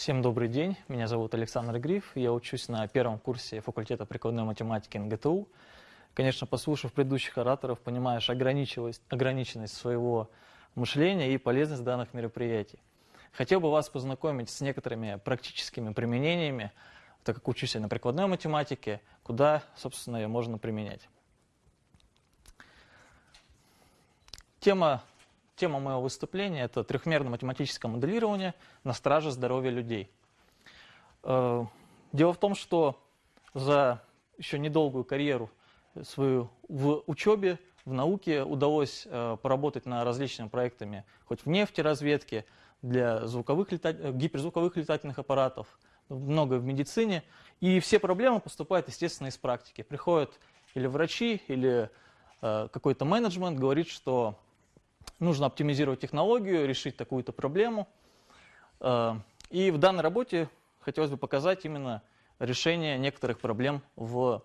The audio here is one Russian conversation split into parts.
Всем добрый день, меня зовут Александр Гриф, я учусь на первом курсе факультета прикладной математики НГТУ. Конечно, послушав предыдущих ораторов, понимаешь ограниченность, ограниченность своего мышления и полезность данных мероприятий. Хотел бы вас познакомить с некоторыми практическими применениями, так как учусь я на прикладной математике, куда, собственно, ее можно применять. Тема Тема моего выступления – это трехмерное математическое моделирование на страже здоровья людей. Э, дело в том, что за еще недолгую карьеру свою в учебе, в науке удалось э, поработать над различными проектами, хоть в нефтеразведке, для звуковых лета... гиперзвуковых летательных аппаратов, много в медицине. И все проблемы поступают, естественно, из практики. Приходят или врачи, или э, какой-то менеджмент, говорит, что нужно оптимизировать технологию, решить такую-то проблему. Э, и в данной работе хотелось бы показать именно решение некоторых проблем в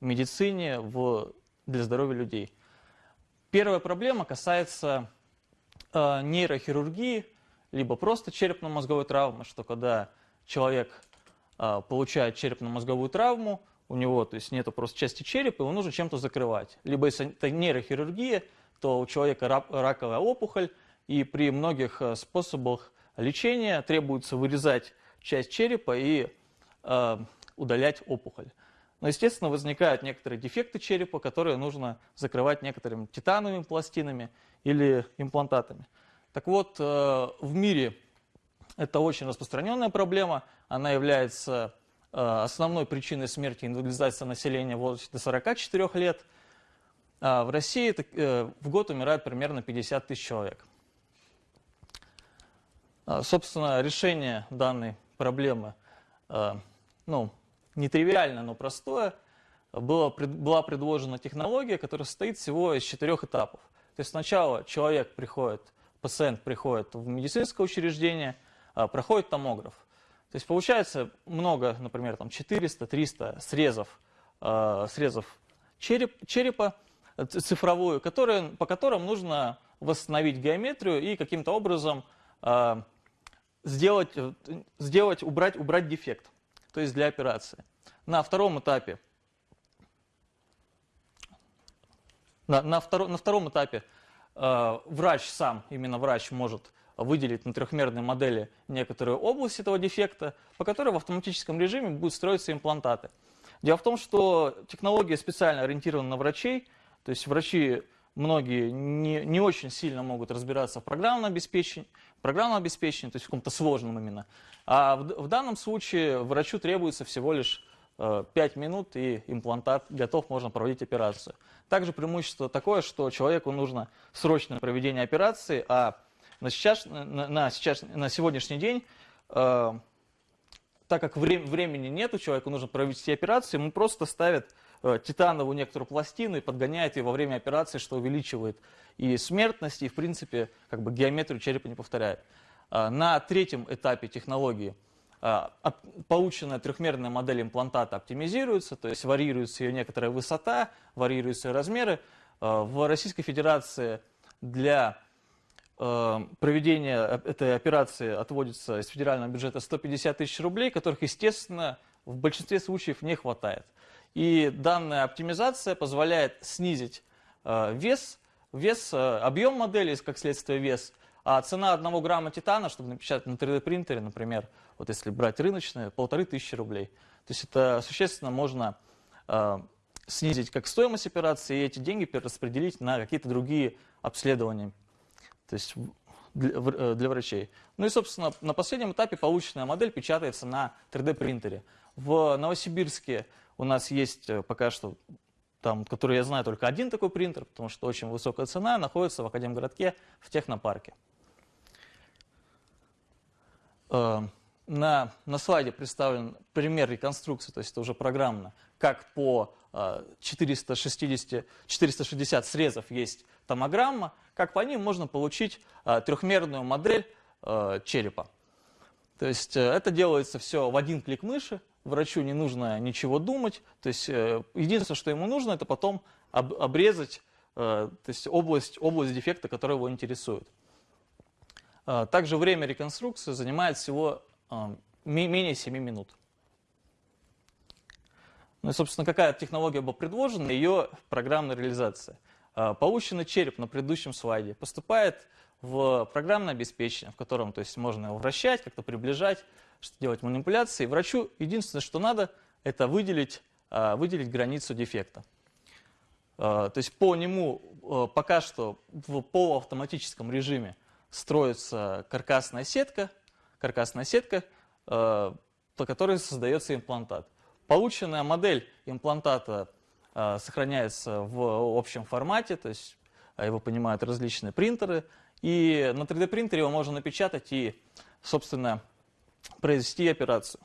медицине, в, для здоровья людей. Первая проблема касается э, нейрохирургии, либо просто черепно-мозговой травмы, что когда человек э, получает черепно-мозговую травму, у него то есть нету просто части черепа, его нужно чем-то закрывать. Либо если это нейрохирургия, то у человека раковая опухоль, и при многих э, способах лечения требуется вырезать часть черепа и э, удалять опухоль. Но, естественно, возникают некоторые дефекты черепа, которые нужно закрывать некоторыми титановыми пластинами или имплантатами. Так вот, э, в мире это очень распространенная проблема. Она является э, основной причиной смерти и инвалидизации населения в возрасте до 44 лет – в России э, в год умирает примерно 50 тысяч человек. А, собственно, решение данной проблемы э, ну, нетривиально, но простое. Было, была предложена технология, которая состоит всего из четырех этапов. То есть сначала человек приходит, пациент приходит в медицинское учреждение, а, проходит томограф. То есть получается много, например, там 400-300 срезов, срезов череп, черепа, цифровую, которые, по которым нужно восстановить геометрию и каким-то образом э, сделать, сделать, убрать, убрать дефект, то есть для операции. На втором этапе, на, на, второ, на втором этапе э, врач сам, именно врач может выделить на трехмерной модели некоторую область этого дефекта, по которой в автоматическом режиме будут строиться имплантаты. Дело в том, что технология специально ориентирована на врачей, то есть врачи многие не, не очень сильно могут разбираться в программном обеспечении, программном обеспечении, то есть в каком-то сложном именно. А в, в данном случае врачу требуется всего лишь э, 5 минут и имплантат готов, можно проводить операцию. Также преимущество такое, что человеку нужно срочное проведение операции, а на, сейчас, на, на, сейчас, на сегодняшний день, э, так как вре времени нет у человека, нужно провести операцию, ему просто ставят Э, титановую некоторую пластину и подгоняет ее во время операции, что увеличивает и смертность, и в принципе как бы геометрию черепа не повторяет. А, на третьем этапе технологии а, полученная трехмерная модель имплантата оптимизируется, то есть варьируется ее некоторая высота, варьируются ее размеры. А, в Российской Федерации для проведения этой операции отводится из федерального бюджета 150 тысяч рублей, которых, естественно, в большинстве случаев не хватает. И данная оптимизация позволяет снизить э, вес, вес, э, объем модели, как следствие вес, а цена одного грамма титана, чтобы напечатать на 3D принтере, например, вот если брать рыночные, полторы тысячи рублей. То есть это существенно можно э, снизить как стоимость операции и эти деньги перераспределить на какие-то другие обследования, то есть для, э, для врачей. Ну и, собственно, на последнем этапе полученная модель печатается на 3D принтере. В Новосибирске у нас есть э, пока что, там, который я знаю, только один такой принтер, потому что очень высокая цена, находится в Академгородке в технопарке. Э, на, на слайде представлен пример реконструкции, то есть это уже программно, как по 460, э, 460 срезов есть томограмма, как по ним можно получить трехмерную модель черепа. То есть это делается все в один клик мыши, врачу не нужно ничего думать. То есть э, единственное, что ему нужно, это потом об, обрезать э, то есть область, область дефекта, которая его интересует. Э, также время реконструкции занимает всего менее 7 минут. Ну и, собственно, какая технология была предложена, ее программная реализация. Полученный череп на предыдущем слайде поступает в программное обеспечение, в котором то есть, можно его вращать, как-то приближать, делать манипуляции. Врачу единственное, что надо, это выделить, а, выделить границу дефекта. То есть по нему пока что в полуавтоматическом режиме строится каркасная сетка, каркасная сетка, по которой создается имплантат. Полученная модель имплантата сохраняется в общем формате, то есть его понимают различные принтеры. И на 3D принтере его можно напечатать и, собственно, произвести операцию.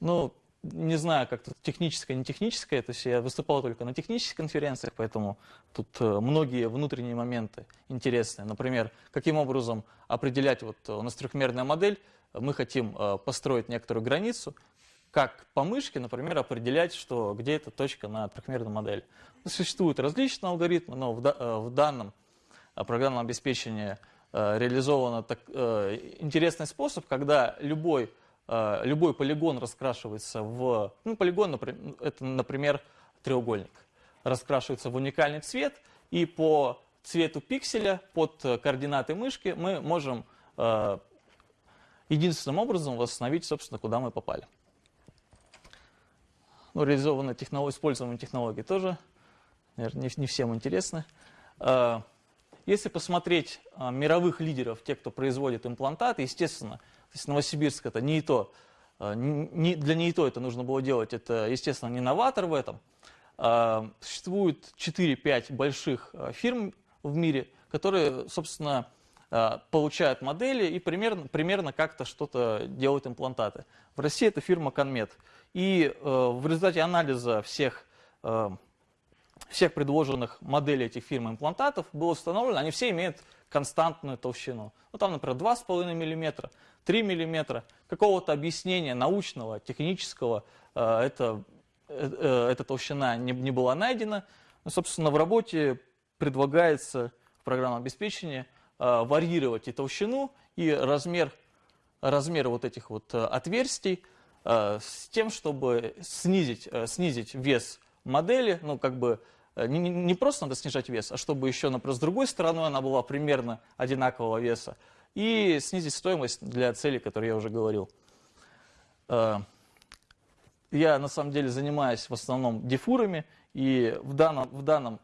Ну, не знаю, как тут техническое, не техническое, то есть я выступал только на технических конференциях, поэтому тут э, многие внутренние моменты интересные. Например, каким образом определять, вот у нас трехмерная модель, мы хотим э, построить некоторую границу, как по мышке, например, определять, что где эта точка на трехмерной модели. Существуют различные алгоритмы, но в, э, в данном э, программном обеспечении реализован так, интересный способ, когда любой, любой полигон раскрашивается в... Ну, полигон, например, это, например, треугольник. Раскрашивается в уникальный цвет, и по цвету пикселя под координаты мышки мы можем единственным образом восстановить, собственно, куда мы попали. Ну, реализованные технологии, используемые технологии тоже, наверное, не, не всем интересны. А, если посмотреть а, мировых лидеров, те, кто производит имплантаты, естественно, то есть Новосибирск это не то, а, не, для не то это нужно было делать, это, естественно, не новатор в этом. Существует 4-5 больших фирм в мире, которые, собственно, получают модели и примерно, примерно как-то что-то делают имплантаты. В России это фирма Конмет. И э, в результате анализа всех, э, всех предложенных моделей этих фирм имплантатов было установлено, они все имеют константную толщину. Ну, там, например, 2,5 мм, 3 мм. Какого-то объяснения научного, технического э, это, э, эта толщина не, не была найдена. Ну, собственно, в работе предлагается в программном обеспечении Э, варьировать и толщину, и размер, размер вот этих вот э, отверстий э, с тем, чтобы снизить, снизить вес модели, ну как бы не, не просто надо снижать вес, а чтобы еще, например, с другой стороны она была примерно одинакового веса, и снизить стоимость для целей, которые я уже говорил. Я на самом деле занимаюсь в основном дефурами, и в данном, в данном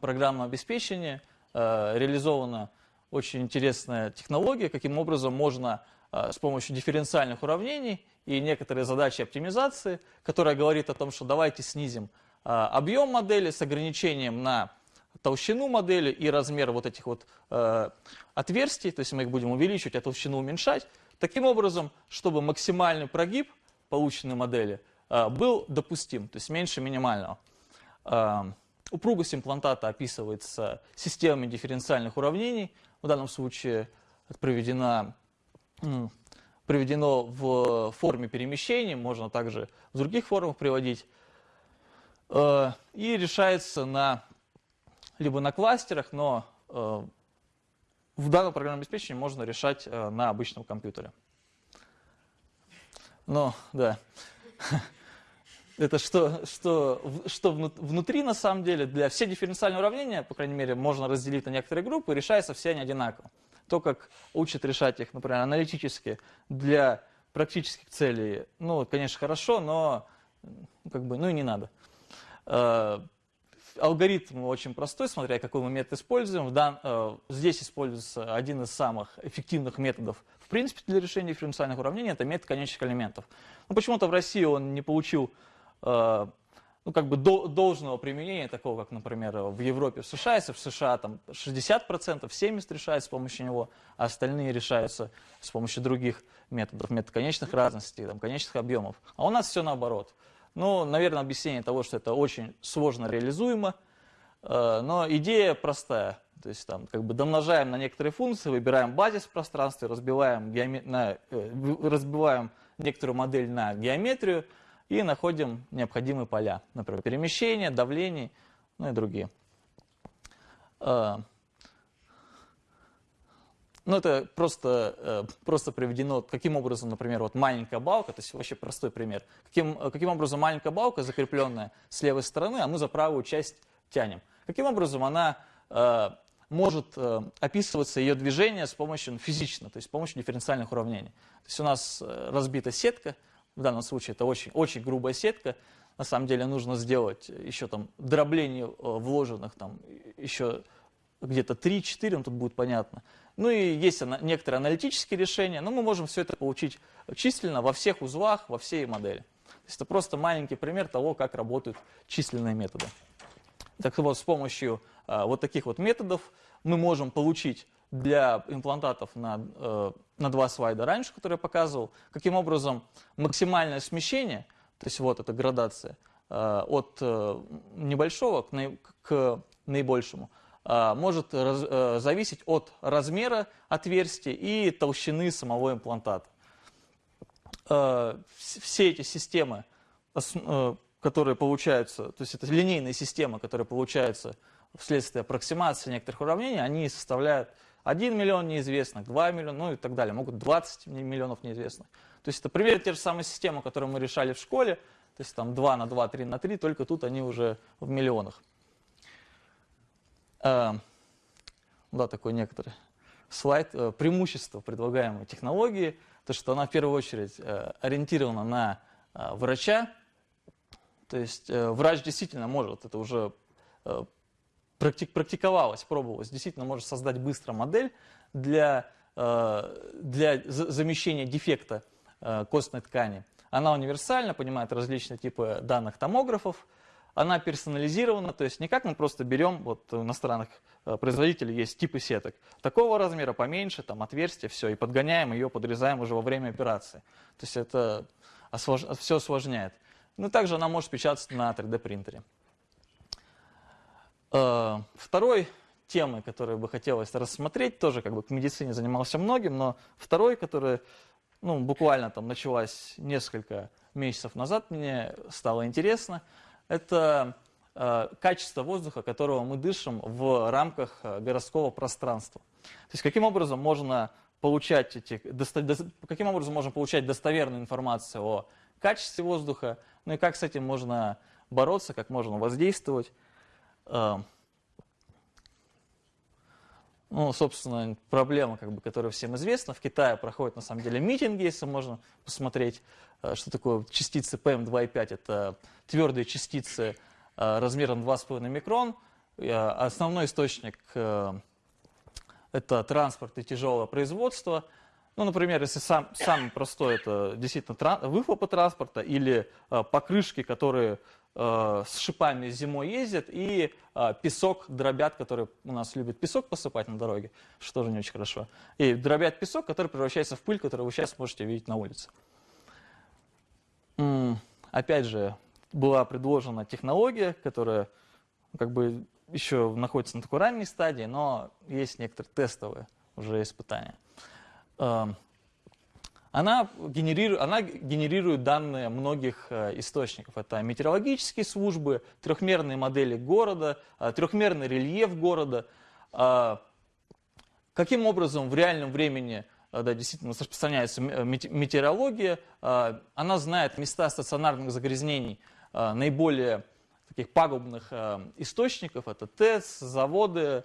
программном обеспечении – Э, реализована очень интересная технология, каким образом можно э, с помощью дифференциальных уравнений и некоторые задачи оптимизации, которая говорит о том, что давайте снизим э, объем модели с ограничением на толщину модели и размер вот этих вот отверстий, то есть мы их будем увеличивать, а толщину уменьшать, таким образом, чтобы максимальный прогиб полученной модели был допустим, то есть меньше минимального. Упругость имплантата описывается системами дифференциальных уравнений. В данном случае это проведено, проведено в форме перемещения, можно также в других формах приводить. Э, и решается на, либо на кластерах, но э, в данном программном обеспечении можно решать э, на обычном компьютере. Но, да это что, что, что внутри на самом деле для все дифференциальные уравнения, по крайней мере, можно разделить на некоторые группы, решаются все они одинаково. То, как учат решать их, например, аналитически для практических целей, ну, конечно, хорошо, но как бы, ну и не надо. Э, алгоритм очень простой, смотря какой мы метод используем. Э, здесь используется один из самых эффективных методов, в принципе, для решения дифференциальных уравнений, это метод конечных элементов. Но почему-то в России он не получил Э, ну, как бы до, должного применения, такого, как, например, в Европе, в США, если в США там 60%, 70% решается с помощью него, а остальные решаются с помощью других методов, метод конечных разностей, там, конечных объемов. А у нас все наоборот. Ну, наверное, объяснение того, что это очень сложно реализуемо, э, но идея простая. То есть там как бы домножаем на некоторые функции, выбираем базис в пространстве, разбиваем, геоме... на... Э, разбиваем некоторую модель на геометрию, и находим необходимые поля, например, перемещение, давление, ну и другие. Ну, это просто, э, просто приведено, каким образом, например, вот маленькая балка, то есть вообще простой пример, каким, каким образом маленькая балка, закрепленная с левой стороны, а мы за правую часть тянем. Каким образом она э, может э, описываться ее движение с помощью ну, физично, то есть с помощью дифференциальных уравнений. То есть у нас разбита сетка, в данном случае это очень, очень грубая сетка, на самом деле нужно сделать еще там дробление вложенных там еще где-то 3-4, ну тут будет понятно. Ну и есть некоторые аналитические решения, но мы можем все это получить численно во всех узлах, во всей модели. То есть это просто маленький пример того, как работают численные методы. Так вот, с помощью а, вот таких вот методов мы можем получить для имплантатов на, э, на два слайда раньше, которые я показывал, каким образом максимальное смещение, то есть вот эта градация, э, от э, небольшого к, к наибольшему, может раз, зависеть от размера отверстия и толщины самого имплантата. Все эти системы, которые получаются, то есть это линейные системы, которые получаются вследствие аппроксимации некоторых уравнений, они составляют 1 миллион неизвестных, 2 миллиона, ну и так далее, могут 20 миллионов неизвестных. То есть это примерно те же самые системы, которые мы решали в школе, то есть там 2 на 2, 3 на 3, только тут они уже в миллионах. Э, да, такой некоторый слайд. Э, преимущество предлагаемой технологии, то что она в первую очередь э, ориентирована на врача, то есть врач действительно может, это уже практиковалась, пробовалась, действительно может создать быстро модель для, э, для замещения дефекта э, костной ткани. Она универсальна, понимает различные типы данных томографов, она персонализирована, то есть не как мы просто берем, вот у иностранных э, производителей есть типы сеток, такого размера, поменьше, там отверстие, все, и подгоняем ее, подрезаем уже во время операции. То есть это освож... все осложняет. Ну, также она может печататься на 3D принтере. Э, второй темой, которую бы хотелось рассмотреть, тоже как бы к медицине занимался многим, но второй, который ну, буквально там началась несколько месяцев назад, мне стало интересно, это э, качество воздуха, которого мы дышим в рамках э, городского пространства. То есть каким образом можно получать эти, каким образом можно получать достоверную информацию о качестве воздуха, ну и как с этим можно бороться, как можно воздействовать. Ну, собственно, проблема, как бы, которая всем известна. В Китае проходят, на самом деле, митинги, если можно посмотреть, а, что такое частицы PM2,5. Это твердые частицы а, размером 2,5 микрон. Основной источник – это транспорт и тяжелое производство. Ну, например, если сам, самый простой – это действительно выхлопы транспорта или покрышки, которые Э, с шипами зимой ездят и э, песок дробят, которые у нас любят песок посыпать на дороге, что тоже не очень хорошо. И дробят песок, который превращается в пыль, которую вы сейчас можете видеть на улице. Опять же, была предложена технология, которая как бы еще находится на такой ранней стадии, но есть некоторые тестовые уже испытания. Она генерирует, она генерирует данные многих э, источников. Это метеорологические службы, трехмерные модели города, э, трехмерный рельеф города. Э, каким образом в реальном времени да, действительно распространяется метеорология? Она знает места стационарных загрязнений наиболее таких пагубных источников. Это ТЭЦ, заводы,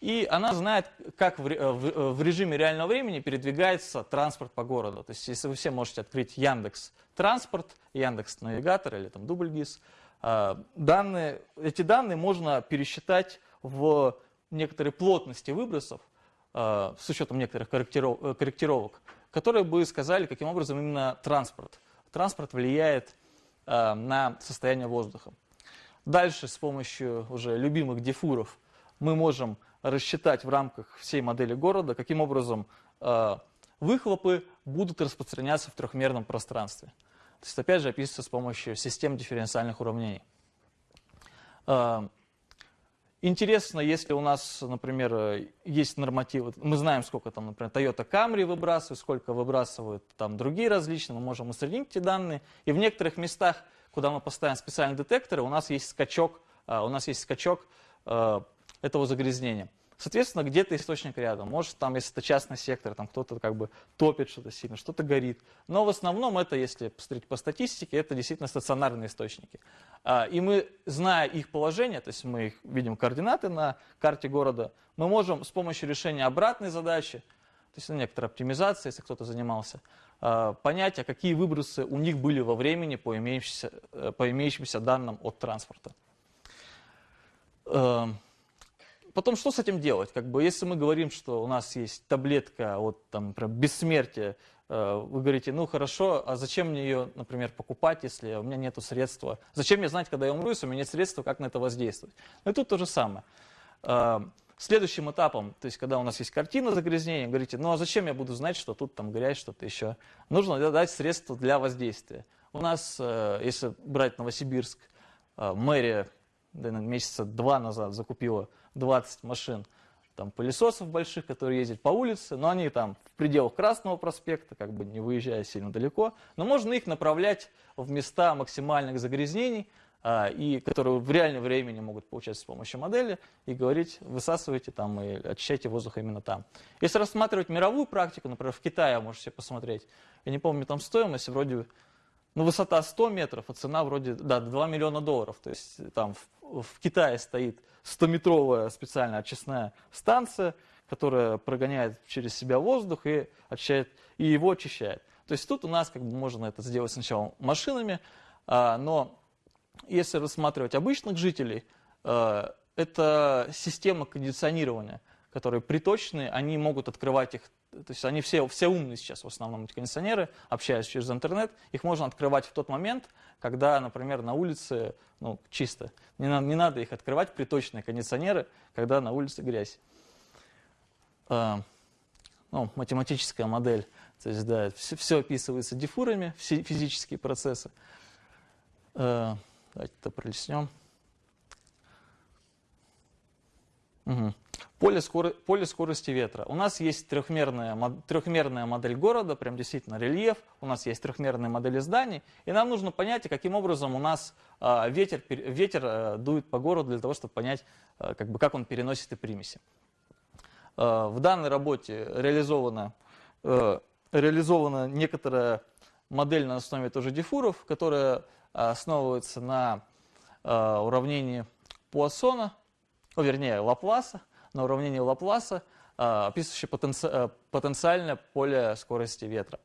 и она знает, как в, э, э, в режиме реального времени передвигается транспорт по городу. То есть, если вы все можете открыть Яндекс Транспорт, Яндекс Навигатор или там Дубльгиз, э, данные, эти данные можно пересчитать в некоторой плотности выбросов с учетом некоторых корректиров, корректировок, которые бы сказали, каким образом именно транспорт. Транспорт влияет на состояние воздуха. Дальше с помощью уже любимых дифуров мы можем рассчитать в рамках всей модели города, каким образом э, выхлопы будут распространяться в трехмерном пространстве. То есть, опять же, описывается с помощью систем дифференциальных уравнений. Э, интересно, если у нас, например, есть нормативы, мы знаем, сколько там, например, Toyota Camry выбрасывает, сколько выбрасывают там другие различные, мы можем усреднить эти данные. И в некоторых местах, куда мы поставим специальные детекторы, у нас есть скачок, э, у нас есть скачок этого загрязнения. Соответственно, где-то источник рядом. Может, там, если это частный сектор, там кто-то как бы топит что-то сильно, что-то горит. Но в основном это, если посмотреть по статистике, это действительно стационарные источники. А, и мы, зная их положение, то есть мы их видим координаты на карте города, мы можем с помощью решения обратной задачи, то есть некоторая оптимизация, если кто-то занимался, а, понять, а какие выбросы у них были во времени по имеющимся, э, по имеющимся данным от транспорта. Потом что с этим делать? Как бы, если мы говорим, что у нас есть таблетка от там, например, бессмертия, э, вы говорите, ну хорошо, а зачем мне ее, например, покупать, если у меня нет средства? Зачем мне знать, когда я умру, если у меня нет средства, как на это воздействовать? Ну и тут то же самое. Э, следующим этапом, то есть когда у нас есть картина загрязнения, говорите, ну а зачем я буду знать, что тут там грязь, что-то еще? Нужно дать средства для воздействия. У нас, э, если брать Новосибирск, мэрия месяца два назад закупила 20 машин там, пылесосов больших, которые ездят по улице, но они там в пределах Красного проспекта, как бы не выезжая сильно далеко, но можно их направлять в места максимальных загрязнений, а, и которые в реальном времени могут получать с помощью модели, и говорить, высасывайте там и очищайте воздух именно там. Если рассматривать мировую практику, например, в Китае можете посмотреть, я не помню там стоимость, вроде ну, высота 100 метров, а цена вроде, да, 2 миллиона долларов. То есть там в, в Китае стоит 100-метровая специальная очистная станция, которая прогоняет через себя воздух и, очищает, и его очищает. То есть тут у нас как бы можно это сделать сначала машинами, а, но если рассматривать обычных жителей, а, это система кондиционирования, которые приточные, они могут открывать их то есть они все, все умные сейчас в основном, эти кондиционеры, общаясь через интернет, их можно открывать в тот момент, когда, например, на улице ну, чисто. Не, на, не надо их открывать, приточные кондиционеры, когда на улице грязь. А, ну, математическая модель, то есть, да, все, все описывается дифурами, все физические процессы. А, давайте это пролистнем. Угу. Поле, скор... Поле скорости ветра. У нас есть трехмерная, трехмерная модель города, прям действительно рельеф. У нас есть трехмерные модели зданий. И нам нужно понять, каким образом у нас а, ветер, ветер а, дует по городу для того, чтобы понять, а, как, бы, как он переносит и примеси. А, в данной работе реализована, реализована некоторая модель на основе тоже дифуров, которая основывается на уравнении Пуассона, ну, вернее, Лапласа, на уравнении Лапласа, а, описывающее потенци... Э, потенциальное поле скорости ветра.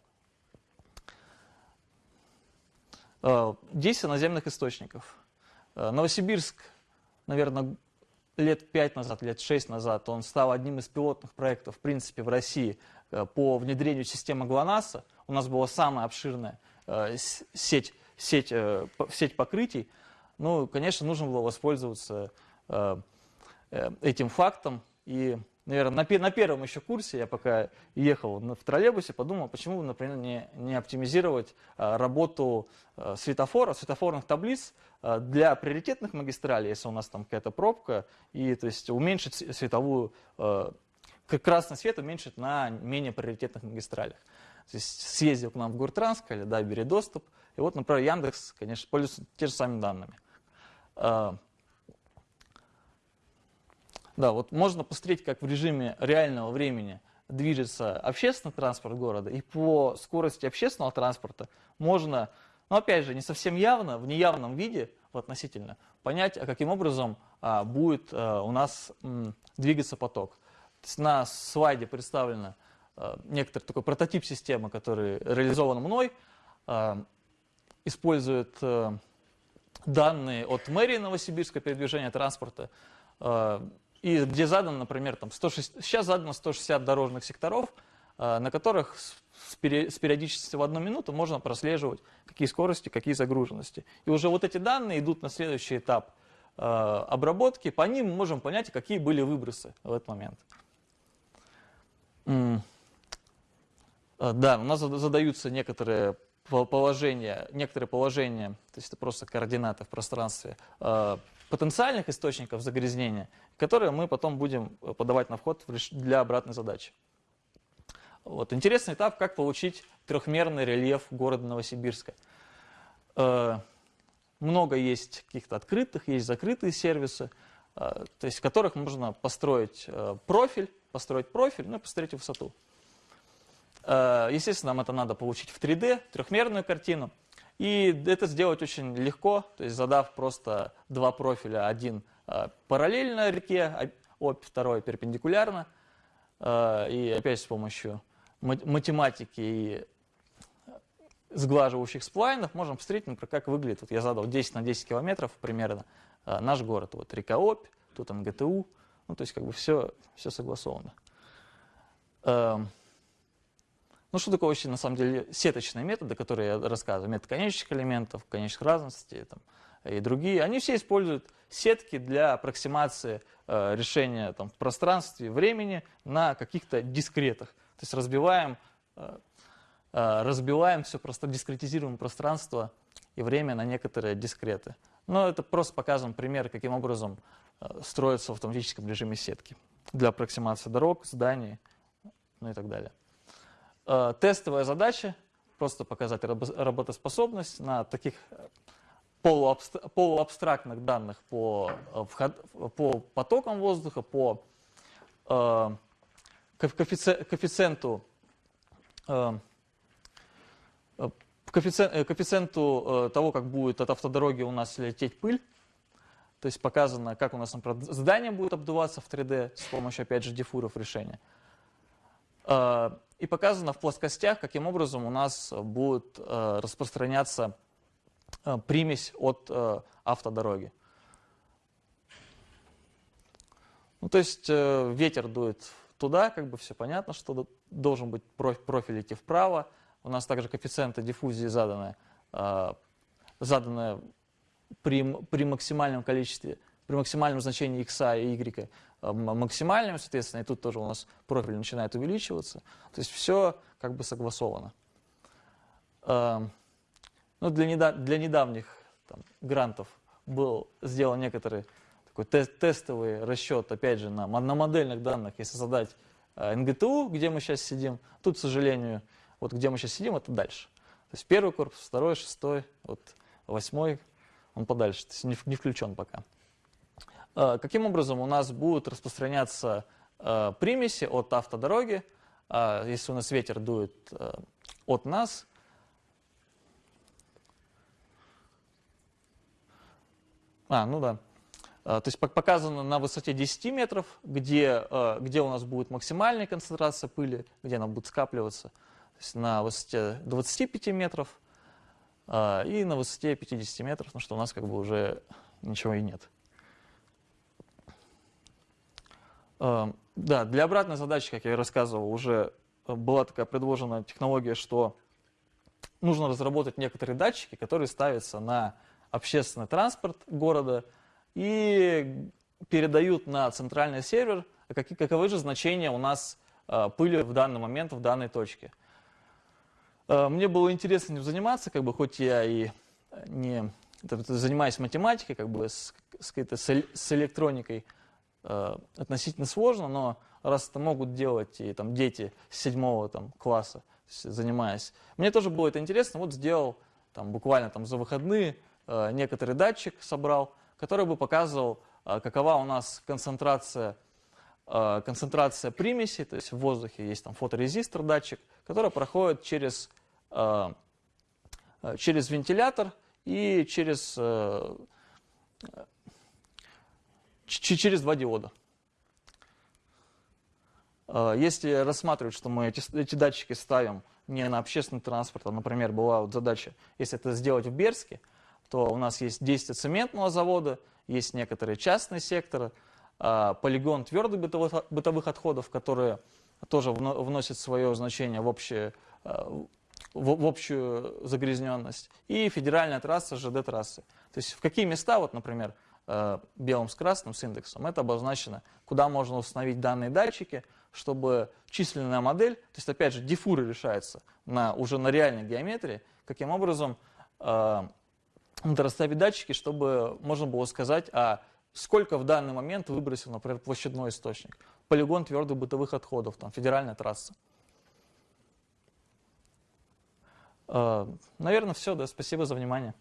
А, действие наземных источников. А, Новосибирск, наверное, лет 5 назад, лет 6 назад, он стал одним из пилотных проектов, в принципе, в России э, по внедрению системы ГЛОНАССа. У нас была самая обширная э, сеть, сеть, сеть покрытий. Ну, конечно, нужно было воспользоваться этим фактом. И, наверное, на, на первом еще курсе, я пока ехал в троллейбусе, подумал, почему, например, не, не оптимизировать а, работу а, светофора, светофорных таблиц а, для приоритетных магистралей, если у нас там какая-то пробка, и то есть уменьшить световую, красный свет уменьшить на менее приоритетных магистралях. То есть съездил к нам в Гуртранск, сказали, да, бери доступ. И вот, например, Яндекс, конечно, пользуется те же самыми данными. Да, вот можно посмотреть, как в режиме реального времени движется общественный транспорт города, и по скорости общественного транспорта можно, ну опять же, не совсем явно, в неявном виде, в относительно, понять, а каким образом а, будет а, у нас м, двигаться поток. На слайде представлено а, некоторый такой прототип системы, который реализован мной, а, использует а, данные от мэрии Новосибирска передвижения транспорта, и где задано, например, там 160, сейчас задано 160 дорожных секторов, э, на которых с периодичностью в одну минуту можно прослеживать, какие скорости, какие загруженности. И уже вот эти данные идут на следующий этап э, обработки, по ним мы можем понять, какие были выбросы в этот момент. Э, да, у нас задаются некоторые положения, некоторые положения, то есть это просто координаты в пространстве потенциальных источников загрязнения, которые мы потом будем э, подавать на вход для обратной задачи. Вот. Интересный этап, как получить трехмерный рельеф города Новосибирска. Э, много есть каких-то открытых, есть закрытые сервисы. то есть в которых можно построить профиль, построить профиль, ну и посмотреть высоту. Естественно, нам это надо получить в 3D, трехмерную картину. И это сделать очень легко, то есть задав просто два профиля, один параллельно реке, обь, второй перпендикулярно, и опять с помощью математики и сглаживающих сплайнов можем посмотреть, например, как выглядит, вот я задал 10 на 10 километров примерно, э, наш город, вот река Обь, тут МГТУ, ну то есть как бы все, все согласовано. Ну что такое вообще на самом деле сеточные методы, которые я рассказываю, метод конечных элементов, конечных разностей там, и другие, они все используют сетки для аппроксимации э, решения там, в пространстве, времени на каких-то дискретах. То есть разбиваем э, Э, разбиваем все, просто дискретизируем пространство и время на некоторые дискреты. Но это просто показываем пример, каким образом э, строятся в автоматическом режиме сетки для аппроксимации дорог, зданий, ну и так далее. Э, тестовая задача, просто показать работоспособность на таких полуабстрактных данных по, по потокам воздуха, по коэффициенту э, коэффициенту э, того, как будет от автодороги у нас лететь пыль, то есть показано, как у нас например, здание будет обдуваться в 3D с помощью, опять же, дифуров решения. Э, и показано в плоскостях, каким образом у нас будет распространяться примесь от автодороги. Ну, то есть ветер дует туда, как бы все понятно, что должен быть профиль идти вправо, у нас также коэффициенты диффузии заданы, заданы при, при максимальном количестве, при максимальном значении x и y а, максимальным, соответственно, и тут тоже у нас профиль начинает увеличиваться. То есть все как бы согласовано. А, ну, для, недав, для недавних там, грантов был сделан некоторый такой тест, тестовый расчет, опять же, на, на модельных данных, если задать НГТУ, где мы сейчас сидим. Тут, к сожалению, вот где мы сейчас сидим, это дальше. То есть первый корпус, второй, шестой, вот восьмой, он подальше, то есть не, не включен пока. А, каким образом у нас будут распространяться а, примеси от автодороги, а, если у нас ветер дует от нас, А, ну да. То есть показано на высоте 10 метров, где, где у нас будет максимальная концентрация пыли, где она будет скапливаться на высоте 25 метров и на высоте 50 метров, потому что у нас как бы уже ничего и нет. А, да, для обратной задачи, как я и рассказывал, уже была такая предложена технология, что нужно разработать некоторые датчики, которые ставятся на общественный транспорт города и передают на центральный сервер, каковы же значения у нас а, пыли в данный момент в данной точке. Э, мне было интересно этим заниматься, как бы, хоть я и не занимаюсь математикой, как бы с, с, с электроникой э, относительно сложно, но раз это могут делать и там дети с седьмого там, класса, занимаясь, мне тоже было это интересно, вот сделал там, буквально там, за выходные э, некоторый датчик собрал, который бы показывал, э, какова у нас концентрация, концентрация примесей, то есть в воздухе есть там фоторезистор датчик, который проходит через через вентилятор и через, через два диода. Э, если рассматривать, что мы эти, эти датчики ставим не на общественный транспорт, а, например, была вот задача, если это сделать в Берске, то у нас есть действие цементного завода, есть некоторые частные секторы, полигон твердых бытовых, бытовых отходов, которые тоже вносят свое значение в общее в, в общую загрязненность, и федеральная трасса ЖД-трассы. То есть в какие места, вот, например, э, белым с красным с индексом, это обозначено, куда можно установить данные датчики, чтобы численная модель, то есть опять же дифуры решаются на, уже на реальной геометрии, каким образом э, расставить датчики, чтобы можно было сказать, а сколько в данный момент выбросил, например, площадной источник, полигон твердых бытовых отходов, там, федеральная трасса. Э, Наверное, все. Да. Спасибо за внимание.